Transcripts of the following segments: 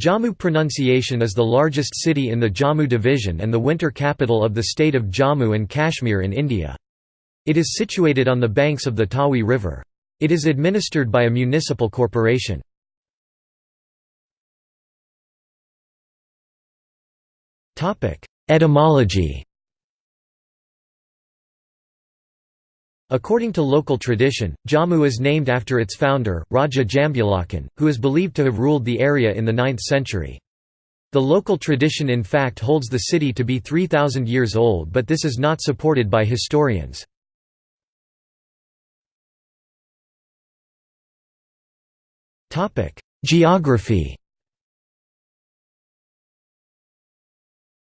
Jammu pronunciation is the largest city in the Jammu division and the winter capital of the state of Jammu and Kashmir in India. It is situated on the banks of the Tawi River. It is administered by a municipal corporation. Etymology According to local tradition, Jammu is named after its founder, Raja Jambulakan, who is believed to have ruled the area in the 9th century. The local tradition in fact holds the city to be 3,000 years old but this is not supported by historians. Geography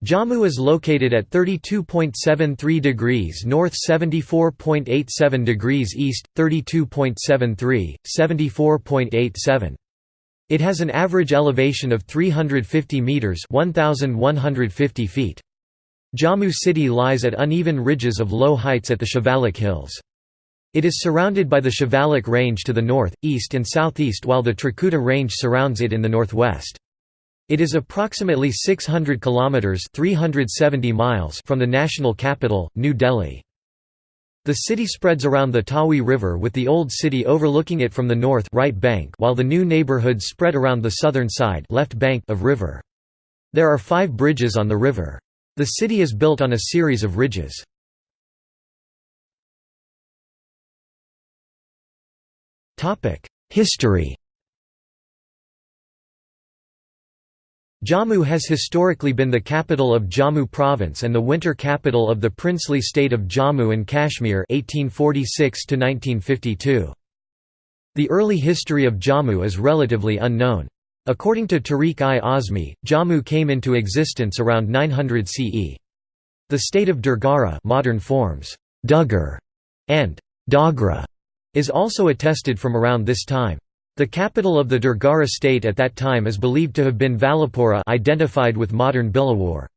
Jammu is located at 32.73 degrees north 74.87 degrees east, 32.73, 74.87. It has an average elevation of 350 metres 1,150 feet. Jammu city lies at uneven ridges of low heights at the Shivalik Hills. It is surrounded by the Shivalik Range to the north, east and southeast while the Trikuta Range surrounds it in the northwest. It is approximately 600 kilometers (370 miles) from the national capital, New Delhi. The city spreads around the Tawi River with the old city overlooking it from the north right bank while the new neighborhoods spread around the southern side left bank of river. There are 5 bridges on the river. The city is built on a series of ridges. History Jammu has historically been the capital of Jammu province and the winter capital of the princely state of Jammu and Kashmir 1846 -1952. The early history of Jammu is relatively unknown. According to Tarikh-i-Azmi, Jammu came into existence around 900 CE. The state of Durgara modern forms, Dugar and Dogra is also attested from around this time. The capital of the Durgara state at that time is believed to have been Valapura identified with modern Bilawar.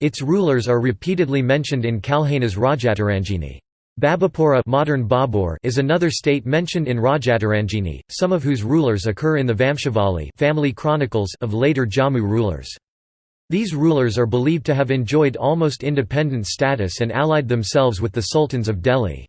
Its rulers are repeatedly mentioned in Kalhana's Rajatarangini. Babapura modern Babur is another state mentioned in Rajatarangini, some of whose rulers occur in the Vamshavali family chronicles of later Jammu rulers. These rulers are believed to have enjoyed almost independent status and allied themselves with the sultans of Delhi.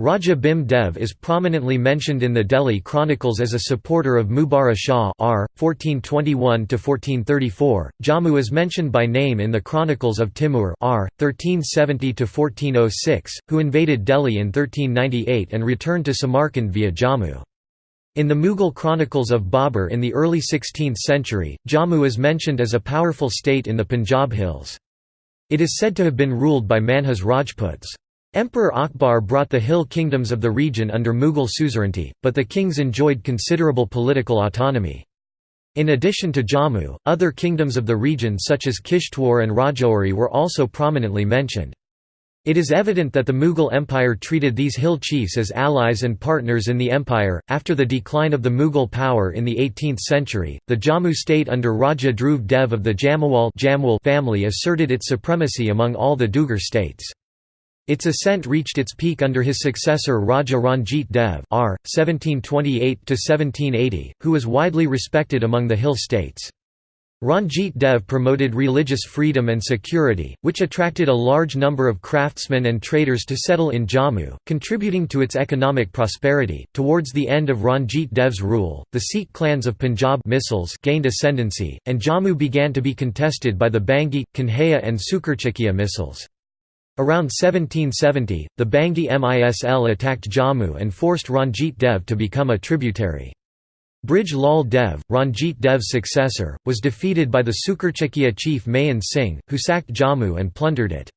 Raja Bhim Dev is prominently mentioned in the Delhi Chronicles as a supporter of Mubarak Shah R. 1421–1434. Jammu is mentioned by name in the Chronicles of Timur R. 1370–1406, who invaded Delhi in 1398 and returned to Samarkand via Jammu. In the Mughal chronicles of Babur in the early 16th century, Jammu is mentioned as a powerful state in the Punjab hills. It is said to have been ruled by Manhas Rajputs. Emperor Akbar brought the hill kingdoms of the region under Mughal suzerainty, but the kings enjoyed considerable political autonomy. In addition to Jammu, other kingdoms of the region such as Kishtwar and Rajouri were also prominently mentioned. It is evident that the Mughal Empire treated these hill chiefs as allies and partners in the empire. After the decline of the Mughal power in the 18th century, the Jammu state under Raja Dhruv Dev of the Jamwal family asserted its supremacy among all the Dugar states. Its ascent reached its peak under his successor Raja Ranjit Dev R. 1728 who was widely respected among the hill states. Ranjit Dev promoted religious freedom and security, which attracted a large number of craftsmen and traders to settle in Jammu, contributing to its economic prosperity. Towards the end of Ranjit Dev's rule, the Sikh clans of Punjab gained ascendancy, and Jammu began to be contested by the Bhangi, Kanhaiya, and Sukerchakia missals. Around 1770, the Bhangi Misl attacked Jammu and forced Ranjit Dev to become a tributary. Brij Lal Dev, Ranjit Dev's successor, was defeated by the Sukerchakia chief Maha Singh, who sacked Jammu and plundered it.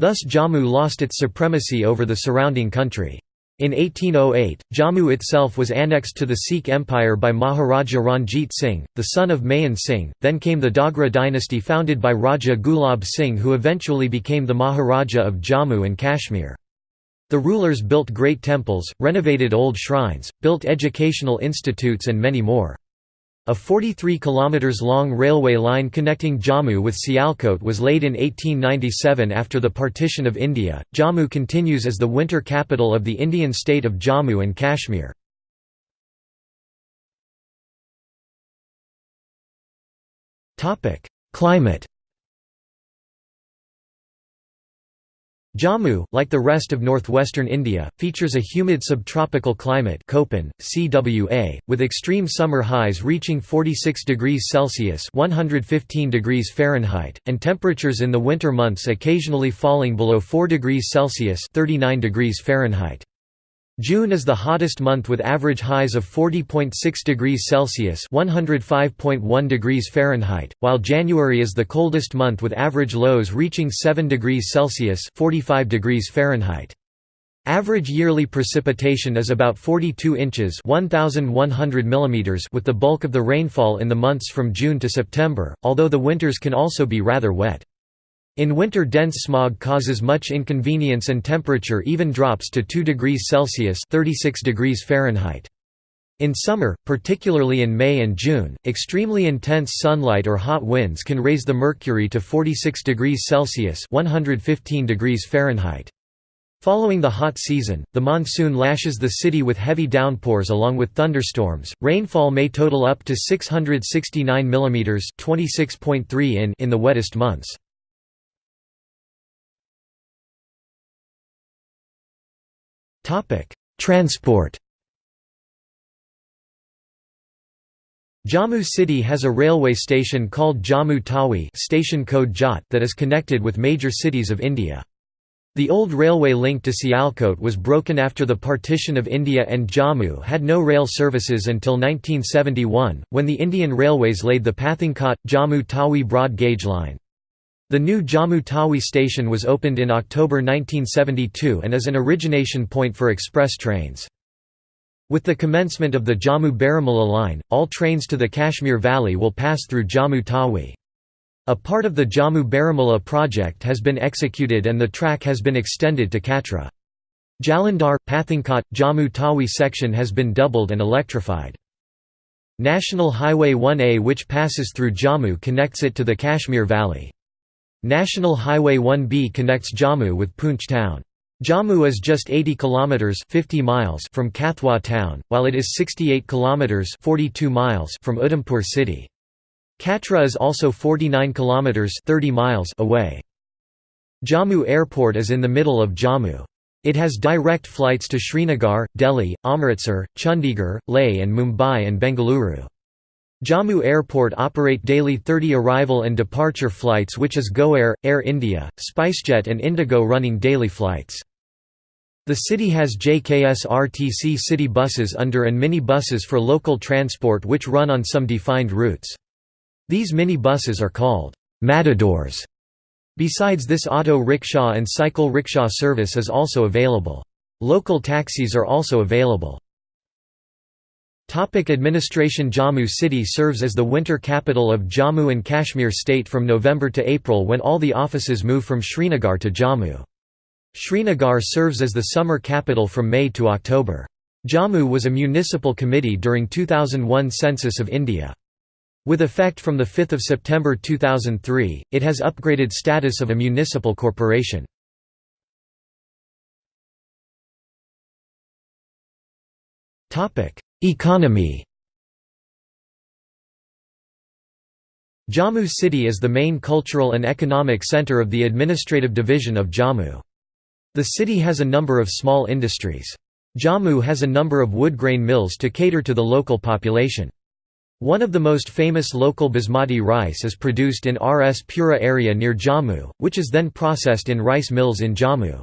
Thus Jammu lost its supremacy over the surrounding country. In 1808, Jammu itself was annexed to the Sikh Empire by Maharaja Ranjit Singh, the son of Maha Singh, then came the Dogra dynasty founded by Raja Gulab Singh who eventually became the Maharaja of Jammu and Kashmir. The rulers built great temples, renovated old shrines, built educational institutes and many more. A 43 km long railway line connecting Jammu with Sialkot was laid in 1897 after the partition of India. Jammu continues as the winter capital of the Indian state of Jammu and Kashmir. Climate Jammu, like the rest of northwestern India, features a humid subtropical climate Köppen, CWA, with extreme summer highs reaching 46 degrees Celsius (115 degrees Fahrenheit) and temperatures in the winter months occasionally falling below 4 degrees Celsius (39 degrees Fahrenheit). June is the hottest month with average highs of 40.6 degrees Celsius (105.1 degrees Fahrenheit), while January is the coldest month with average lows reaching 7 degrees Celsius (45 degrees Fahrenheit). Average yearly precipitation is about 42 inches (1100 millimeters) with the bulk of the rainfall in the months from June to September, although the winters can also be rather wet. In winter dense smog causes much inconvenience and temperature even drops to 2 degrees Celsius 36 degrees Fahrenheit. In summer, particularly in May and June, extremely intense sunlight or hot winds can raise the mercury to 46 degrees Celsius 115 degrees Fahrenheit. Following the hot season, the monsoon lashes the city with heavy downpours along with thunderstorms. Rainfall may total up to 669 mm (26.3 in) in the wettest months. Transport Jammu city has a railway station called Jammu Tawi station code JAT that is connected with major cities of India. The old railway link to Sialkot was broken after the partition of India and Jammu had no rail services until 1971, when the Indian Railways laid the Pathankot–Jammu Tawi broad gauge line. The new Jammu Tawi station was opened in October 1972 and is an origination point for express trains. With the commencement of the Jammu-Baramulla line, all trains to the Kashmir Valley will pass through Jammu Tawi. A part of the Jammu-Baramulla project has been executed and the track has been extended to Katra. Jalandhar, Pathankot, Jammu Tawi section has been doubled and electrified. National Highway 1A which passes through Jammu connects it to the Kashmir Valley. National Highway 1B connects Jammu with Poonch town. Jammu is just 80 kilometers 50 miles from Kathua town, while it is 68 kilometers 42 miles from Udhampur city. Katra is also 49 kilometers 30 miles away. Jammu Airport is in the middle of Jammu. It has direct flights to Srinagar, Delhi, Amritsar, Chandigarh, Leh and Mumbai and Bengaluru. Jammu Airport operate daily 30 arrival and departure flights which is GoAir, Air India, SpiceJet and Indigo running daily flights. The city has JKS-RTC city buses under and mini buses for local transport which run on some defined routes. These mini buses are called matadors. Besides this auto rickshaw and cycle rickshaw service is also available. Local taxis are also available. Topic administration Jammu city serves as the winter capital of Jammu and Kashmir state from November to April when all the offices move from Srinagar to Jammu. Srinagar serves as the summer capital from May to October. Jammu was a municipal committee during 2001 census of India. With effect from 5 September 2003, it has upgraded status of a municipal corporation. Economy Jammu city is the main cultural and economic centre of the administrative division of Jammu. The city has a number of small industries. Jammu has a number of wood grain mills to cater to the local population. One of the most famous local basmati rice is produced in Rs Pura area near Jammu, which is then processed in rice mills in Jammu.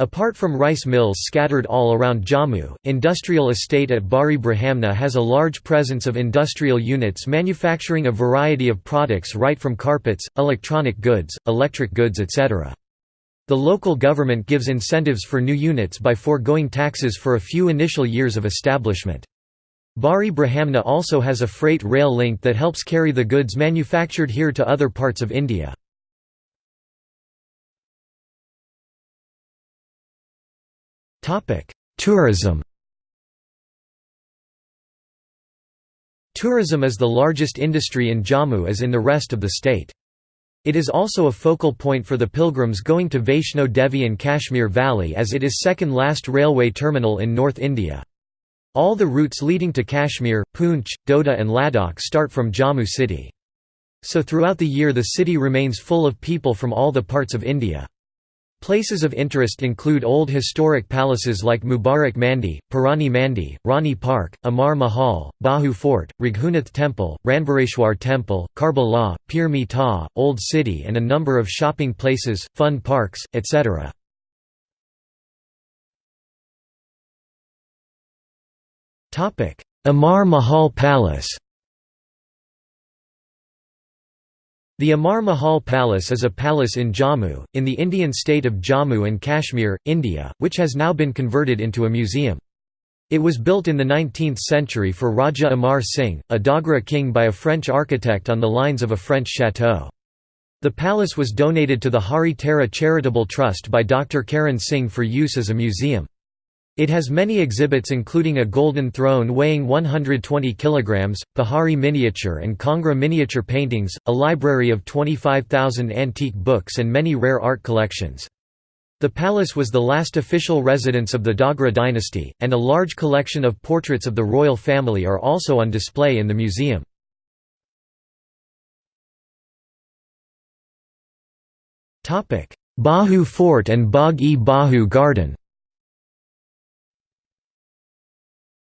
Apart from rice mills scattered all around Jammu, industrial estate at Bari Brahmana has a large presence of industrial units manufacturing a variety of products right from carpets, electronic goods, electric goods etc. The local government gives incentives for new units by foregoing taxes for a few initial years of establishment. Bari Brahmana also has a freight rail link that helps carry the goods manufactured here to other parts of India. Tourism Tourism is the largest industry in Jammu as in the rest of the state. It is also a focal point for the pilgrims going to Vaishno Devi and Kashmir Valley as it is second last railway terminal in North India. All the routes leading to Kashmir, Poonch, Doda and Ladakh start from Jammu city. So throughout the year the city remains full of people from all the parts of India. Places of interest include old historic palaces like Mubarak Mandi, Purani Mandi, Rani Park, Amar Mahal, Bahu Fort, Raghunath Temple, Ranbireshwar Temple, Karbala, Pir Mita, Old City and a number of shopping places, fun parks, etc. Amar Mahal Palace The Amar Mahal Palace is a palace in Jammu, in the Indian state of Jammu and Kashmir, India, which has now been converted into a museum. It was built in the 19th century for Raja Amar Singh, a Dogra king by a French architect on the lines of a French chateau. The palace was donated to the Hari Tara Charitable Trust by Dr. Karan Singh for use as a museum. It has many exhibits including a golden throne weighing 120 kg, Pahari miniature and Kangra miniature paintings, a library of 25,000 antique books and many rare art collections. The palace was the last official residence of the Dogra dynasty, and a large collection of portraits of the royal family are also on display in the museum. Bahu Fort and Bagh-e-Bahu Garden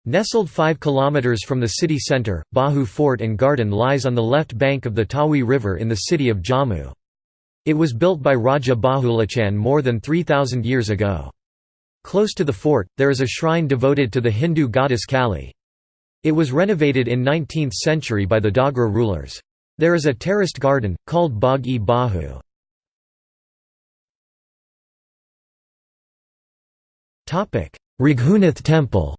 Nestled 5 km from the city centre, Bahu Fort and Garden lies on the left bank of the Tawi River in the city of Jammu. It was built by Raja Bahulachan more than 3,000 years ago. Close to the fort, there is a shrine devoted to the Hindu goddess Kali. It was renovated in 19th century by the Dogra rulers. There is a terraced garden, called Bagh-e-Bahu. Raghunath Temple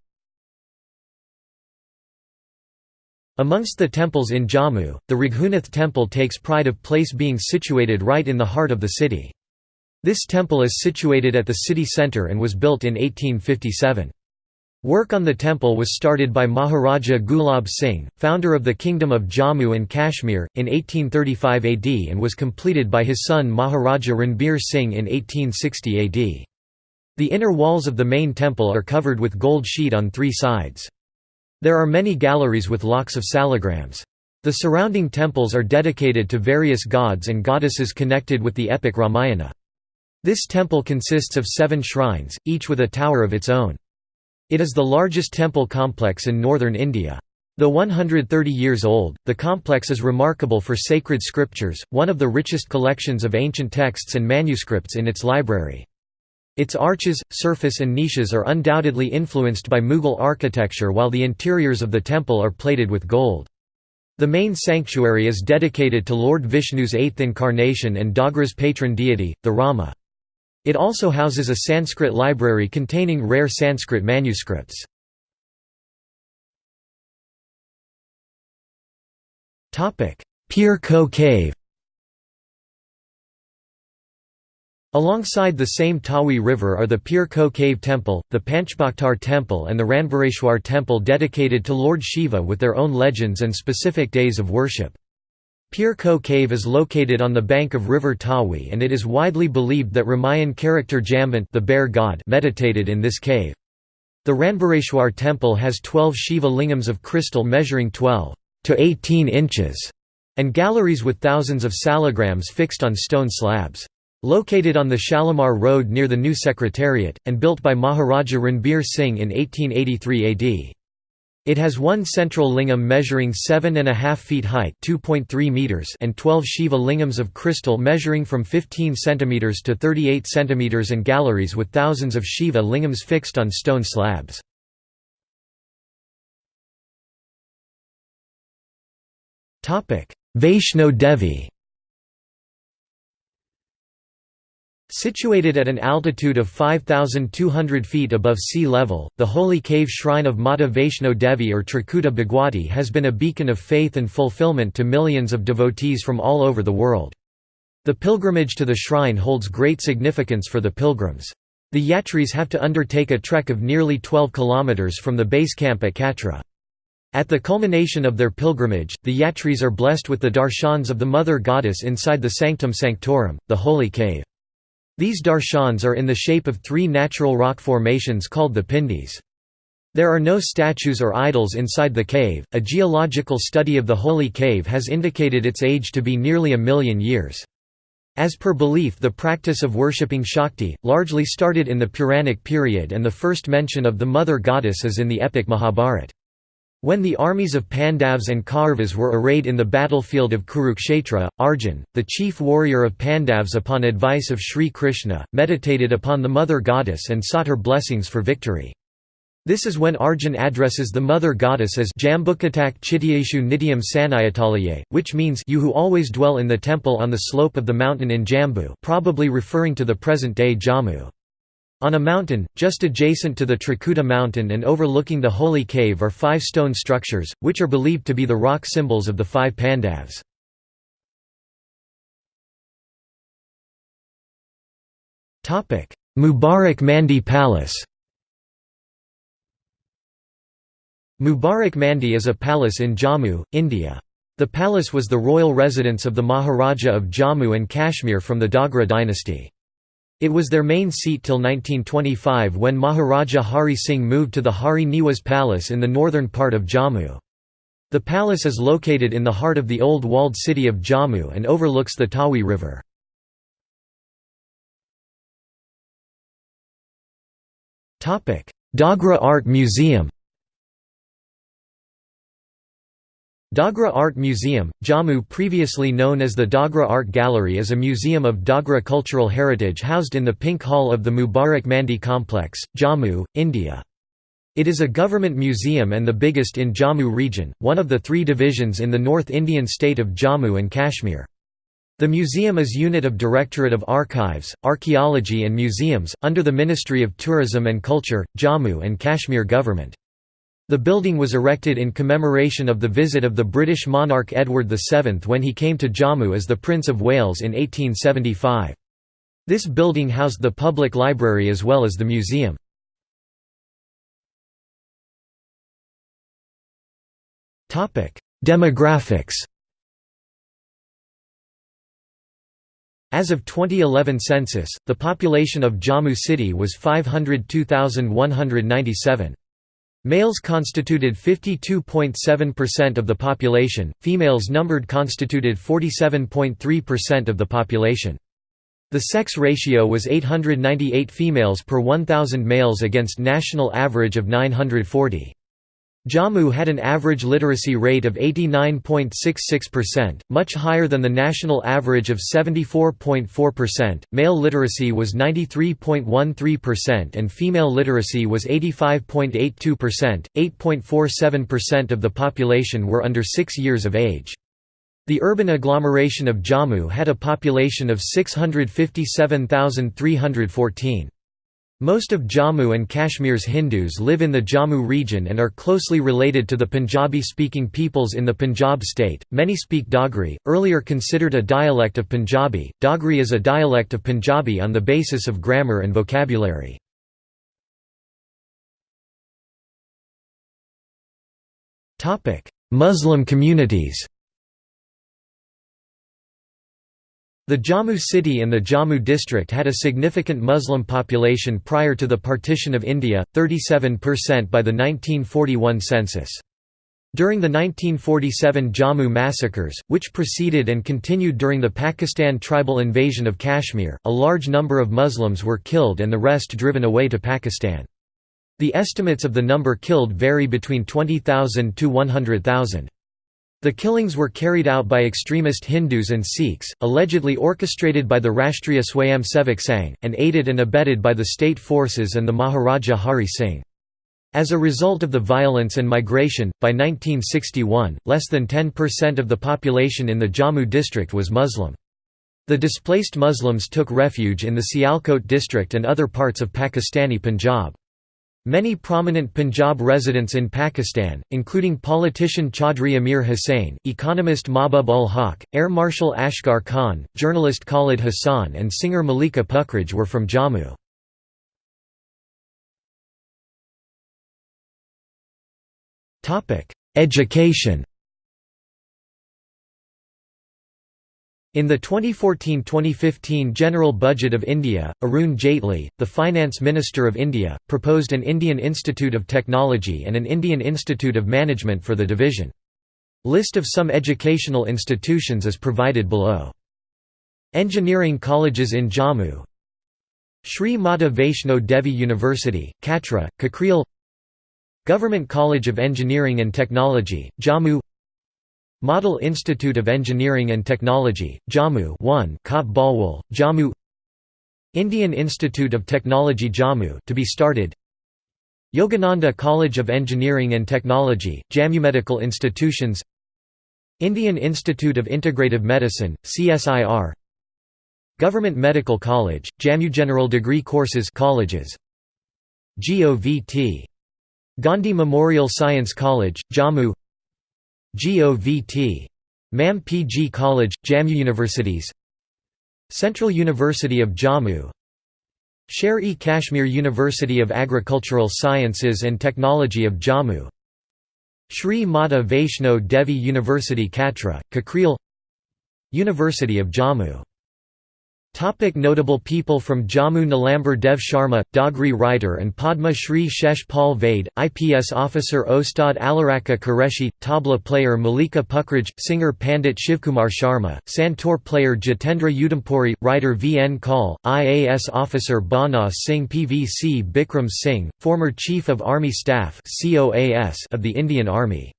Amongst the temples in Jammu, the Raghunath temple takes pride of place being situated right in the heart of the city. This temple is situated at the city centre and was built in 1857. Work on the temple was started by Maharaja Gulab Singh, founder of the Kingdom of Jammu and Kashmir, in 1835 AD and was completed by his son Maharaja Ranbir Singh in 1860 AD. The inner walls of the main temple are covered with gold sheet on three sides. There are many galleries with lakhs of salagrams. The surrounding temples are dedicated to various gods and goddesses connected with the epic Ramayana. This temple consists of seven shrines, each with a tower of its own. It is the largest temple complex in northern India. Though 130 years old, the complex is remarkable for sacred scriptures, one of the richest collections of ancient texts and manuscripts in its library. Its arches, surface and niches are undoubtedly influenced by Mughal architecture while the interiors of the temple are plated with gold. The main sanctuary is dedicated to Lord Vishnu's eighth incarnation and Dogra's patron deity, the Rama. It also houses a Sanskrit library containing rare Sanskrit manuscripts. Pir Ko Cave Alongside the same Tawi River are the Pir Ko Cave Temple, the Panchbhakhtar Temple and the Ranbireshwar Temple dedicated to Lord Shiva with their own legends and specific days of worship. Pir Ko Cave is located on the bank of river Tawi and it is widely believed that Ramayan character Jambant the bear god meditated in this cave. The Ranbireshwar temple has 12 Shiva lingams of crystal measuring 12 to 18 inches and galleries with thousands of salagrams fixed on stone slabs. Located on the Shalimar Road near the new Secretariat, and built by Maharaja Ranbir Singh in 1883 AD. It has one central lingam measuring 7.5 feet height meters and 12 Shiva lingams of crystal measuring from 15 cm to 38 cm and galleries with thousands of Shiva lingams fixed on stone slabs. Vaishno Devi Situated at an altitude of 5,200 feet above sea level, the holy cave shrine of Mata Vaishno Devi or Trikuta Bhagwati has been a beacon of faith and fulfillment to millions of devotees from all over the world. The pilgrimage to the shrine holds great significance for the pilgrims. The yatris have to undertake a trek of nearly 12 kilometers from the base camp at Katra. At the culmination of their pilgrimage, the yatris are blessed with the darshans of the Mother Goddess inside the Sanctum Sanctorum, the holy cave. These darshans are in the shape of three natural rock formations called the pindis. There are no statues or idols inside the cave. A geological study of the Holy Cave has indicated its age to be nearly a million years. As per belief the practice of worshipping Shakti, largely started in the Puranic period and the first mention of the mother goddess is in the epic Mahabharata. When the armies of Pandavas and Kauravas were arrayed in the battlefield of Kurukshetra, Arjun, the chief warrior of Pandavas upon advice of Sri Krishna, meditated upon the mother goddess and sought her blessings for victory. This is when Arjun addresses the mother goddess as Jambukatak Chityeshu Nityam Sanayatalaye, which means you who always dwell in the temple on the slope of the mountain in Jambu probably referring to the present-day Jammu. On a mountain, just adjacent to the Trikuta mountain and overlooking the holy cave are five stone structures, which are believed to be the rock symbols of the five Pandavas. Mubarak Mandi Palace Mubarak Mandi is a palace in Jammu, India. The palace was the royal residence of the Maharaja of Jammu and Kashmir from the Dogra dynasty. It was their main seat till 1925 when Maharaja Hari Singh moved to the Hari Niwas Palace in the northern part of Jammu. The palace is located in the heart of the old walled city of Jammu and overlooks the Tawi River. Dogra Art Museum Dogra Art Museum, Jammu previously known as the Dogra Art Gallery is a museum of Dogra cultural heritage housed in the Pink Hall of the Mubarak Mandi complex, Jammu, India. It is a government museum and the biggest in Jammu region, one of the three divisions in the North Indian state of Jammu and Kashmir. The museum is unit of Directorate of Archives, Archaeology and Museums, under the Ministry of Tourism and Culture, Jammu and Kashmir Government. The building was erected in commemoration of the visit of the British monarch Edward VII when he came to Jammu as the Prince of Wales in 1875. This building housed the public library as well as the museum. Demographics As of 2011 census, the population of Jammu city was 502,197. Males constituted 52.7% of the population, females numbered constituted 47.3% of the population. The sex ratio was 898 females per 1,000 males against national average of 940. Jammu had an average literacy rate of 89.66%, much higher than the national average of 74.4%. Male literacy was 93.13% and female literacy was 85.82%. 8.47% of the population were under 6 years of age. The urban agglomeration of Jammu had a population of 657,314. Most of Jammu and Kashmir's Hindus live in the Jammu region and are closely related to the Punjabi-speaking peoples in the Punjab state. Many speak Dogri, earlier considered a dialect of Punjabi. Dogri is a dialect of Punjabi on the basis of grammar and vocabulary. Muslim communities. The Jammu city and the Jammu district had a significant Muslim population prior to the partition of India, 37% by the 1941 census. During the 1947 Jammu massacres, which preceded and continued during the Pakistan tribal invasion of Kashmir, a large number of Muslims were killed and the rest driven away to Pakistan. The estimates of the number killed vary between 20,000 to 100,000. The killings were carried out by extremist Hindus and Sikhs, allegedly orchestrated by the Rashtriya Swayamsevak Sangh, and aided and abetted by the state forces and the Maharaja Hari Singh. As a result of the violence and migration, by 1961, less than 10% of the population in the Jammu district was Muslim. The displaced Muslims took refuge in the Sialkot district and other parts of Pakistani Punjab. Many prominent Punjab residents in Pakistan, including politician Chaudhry Amir Hussain, economist Mahbub ul Haq, Air Marshal Asghar Khan, journalist Khalid Hassan and singer Malika Pukhraj were from Jammu. Education In the 2014–2015 General Budget of India, Arun Jaitley, the Finance Minister of India, proposed an Indian Institute of Technology and an Indian Institute of Management for the division. List of some educational institutions is provided below. Engineering colleges in Jammu Sri Mata Vaishno Devi University, Katra, Kakryal Government College of Engineering and Technology, Jammu Model Institute of Engineering and Technology, Jammu 1 Kot Balwal, Jammu. Indian Institute of Technology Jammu to be started. Yogananda College of Engineering and Technology, Jammu Medical Institutions. Indian Institute of Integrative Medicine, CSIR Government Medical College, Jammu General Degree Courses colleges. GOVT Gandhi Memorial Science College, Jammu GOVT. MAM PG College, Jammu Universities Central University of Jammu Sher-e Kashmir University of Agricultural Sciences and Technology of Jammu Sri Mata Vaishno Devi University Katra, Kakryal University of Jammu Topic notable people from Jammu Nilambar Dev Sharma, Dogri writer and Padma Shri Shesh Paul Vaid, IPS officer Ustad Alaraka Qureshi, tabla player Malika Pukhraj, singer Pandit Shivkumar Sharma, Santoor player Jitendra Udhampuri, writer V. N. Kaul, IAS officer Bana Singh PVC Bikram Singh, former Chief of Army Staff of the Indian Army.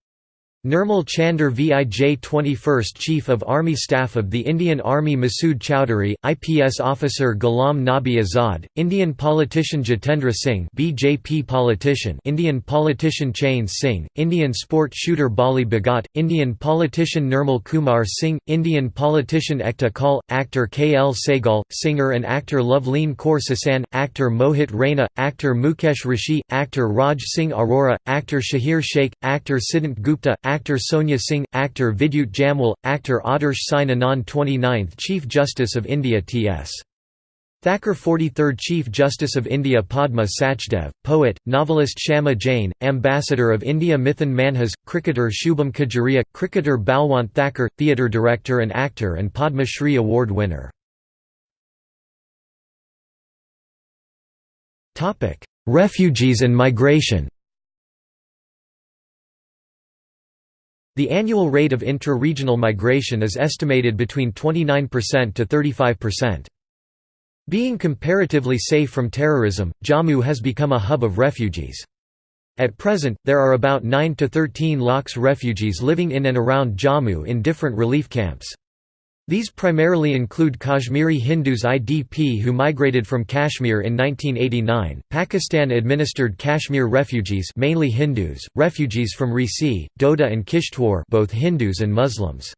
Nirmal Chander Vij 21st Chief of Army Staff of the Indian Army Masood Chowdhury, IPS officer Ghulam Nabi Azad, Indian politician Jitendra Singh BJP politician Indian politician Chain Singh, Indian sport shooter Bali Bhagat, Indian politician Nirmal Kumar Singh, Indian politician Ekta Kaul, actor K. L. Sehgal, singer and actor Loveleen Kaur Sasan, actor Mohit Raina, actor Mukesh Rishi, actor Raj Singh Arora, actor Shahir Sheikh, actor Siddhant Gupta, actor Sonia Singh, actor Vidyut Jamwal, actor Adarsh Sein Anand 29th Chief Justice of India T.S. Thakur 43rd Chief Justice of India Padma Sachdev, poet, novelist Shama Jain, Ambassador of India Mithun Manhas, cricketer Shubham Khajuria, cricketer Balwant Thakur, theatre director and actor and Padma Shri Award winner. Refugees and migration The annual rate of intra-regional migration is estimated between 29% to 35%. Being comparatively safe from terrorism, Jammu has become a hub of refugees. At present, there are about 9 to 13 lakhs refugees living in and around Jammu in different relief camps. These primarily include Kashmiri Hindus IDP who migrated from Kashmir in 1989, Pakistan-administered Kashmir refugees mainly Hindus, refugees from Reasi, Doda and Kishtwar both Hindus and Muslims.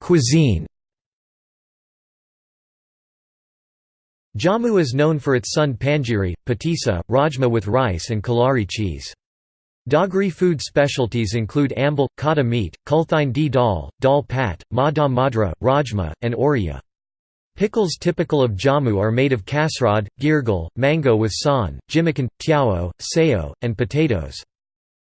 Cuisine Jammu is known for its sun panjiri, patisa, rajma with rice and kalari cheese. Dogri food specialties include ambal, kata meat, kulthine di dal, dal pat, madha madra, rajma, and oriya. Pickles typical of Jammu are made of kasrad, girgal, mango with san, jimikan, tiao, sayo, and potatoes.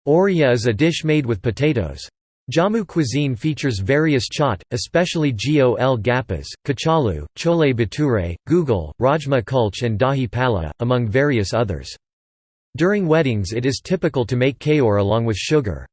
Oriya is a dish made with potatoes. Jammu cuisine features various chaat, especially gol gappas, kachalu, chole bhature, gugal, rajma kulch and dahi pala, among various others. During weddings it is typical to make kayor along with sugar.